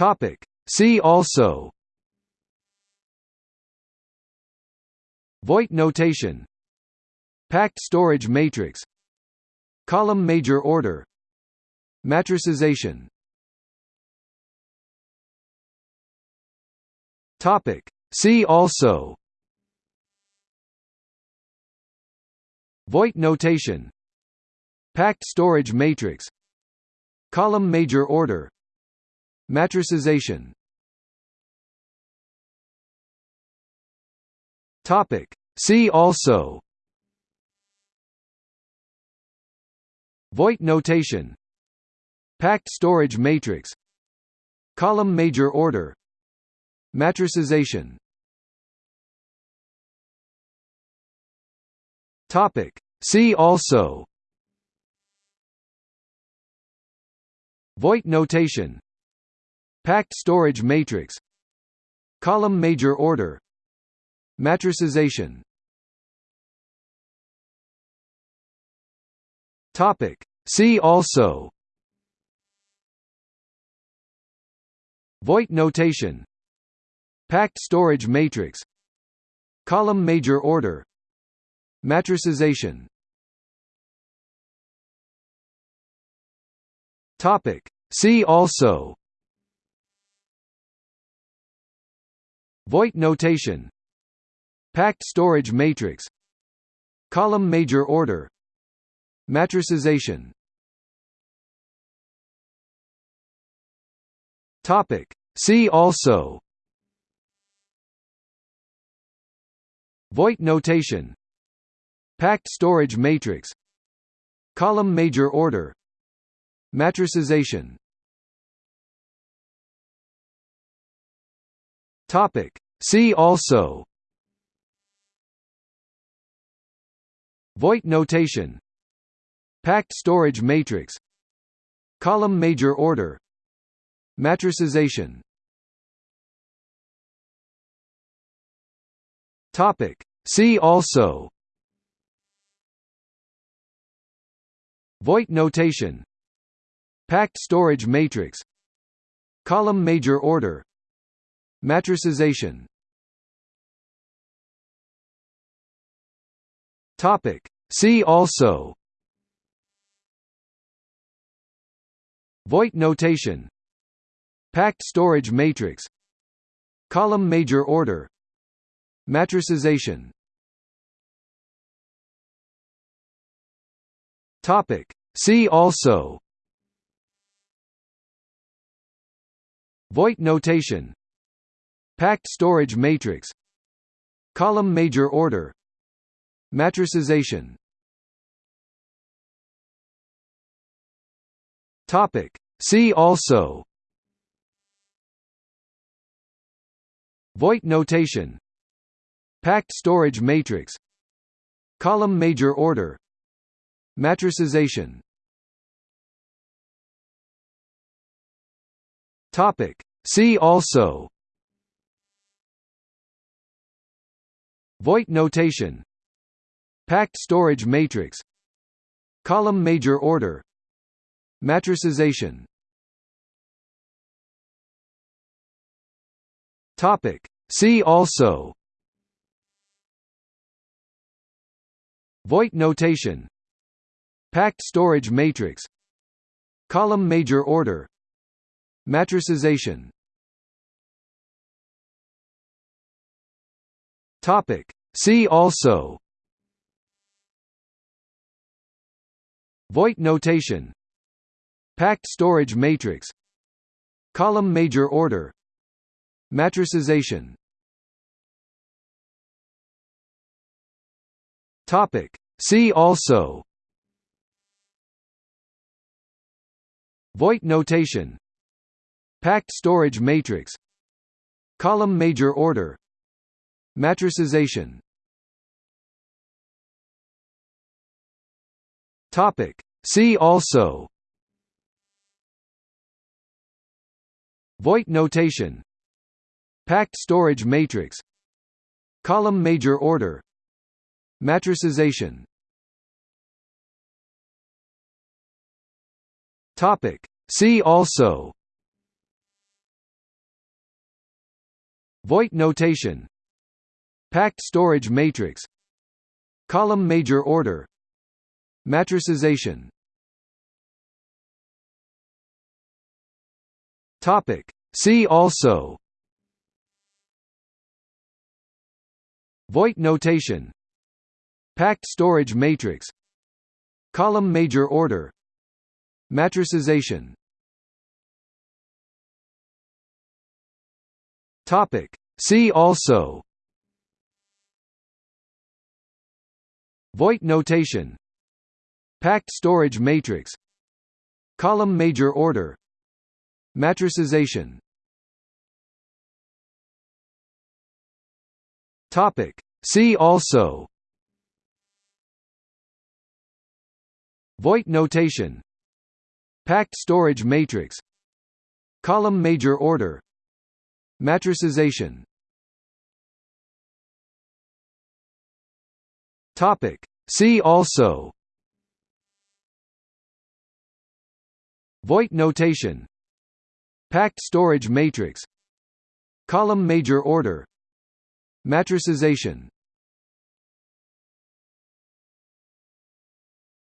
Topic. See also. Voigt notation. Packed storage matrix. Column major order. Matricization. Topic. See also. Voigt notation. Packed storage matrix. Column major order Matricization Topic. See also. Voigt notation. Packed storage matrix. Column major order. Matricization Topic. See also. Voigt notation Packed storage matrix. Column major order. Matricization. Topic. See also. Voigt notation. Packed storage matrix. Column major order. Matricization. Topic. See also Voigt notation. Packed storage matrix. Column major order. Matricization. Topic. See also. Voigt notation. Packed storage matrix. Column major order. Matricization Topic. See also. Voigt notation. Packed storage matrix. Column major order. Matricization. Topic. See also. Voigt notation. Packed storage matrix. Column major order Matricization Topic. See also. Voigt notation. Packed storage matrix. Column major order. Matricization Topic. See also. Voigt notation Packed storage matrix. Column major order. Matricization. Topic. See also. Voigt notation. Packed storage matrix. Column major order. Matricization. Topic. See also Voigt notation. Packed storage matrix. Column major order. Matricization. Topic. See also. Voigt notation. Packed storage matrix. Column major order. Matricization Topic. See also. Voigt notation. Packed storage matrix. Column major order. Matricization. Topic. See also. Voigt notation. Packed storage matrix. Column major order Matricization Topic. See also. Voigt notation. Packed storage matrix. Column major order. Matricization Topic. See also. Voigt notation Packed storage matrix. Column major order. Matricization. Topic. See also. Voigt notation. Packed storage matrix. Column major order. Matricization. Topic. See also Voigt notation. Packed storage matrix. Column major order. Matricization. Topic. See also. Voigt notation. Packed storage matrix. Column major order. Matricization Topic. See also. Voigt notation. Packed storage matrix. Column major order. Matricization.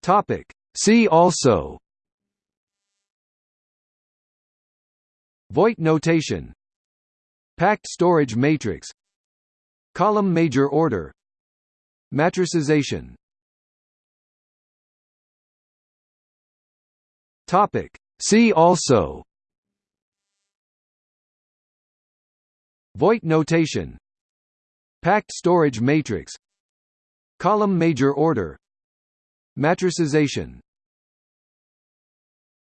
Topic. See also. Voigt notation. Packed storage matrix. Column major order Matricization Topic. See also. Voigt notation. Packed storage matrix. Column major order. Matricization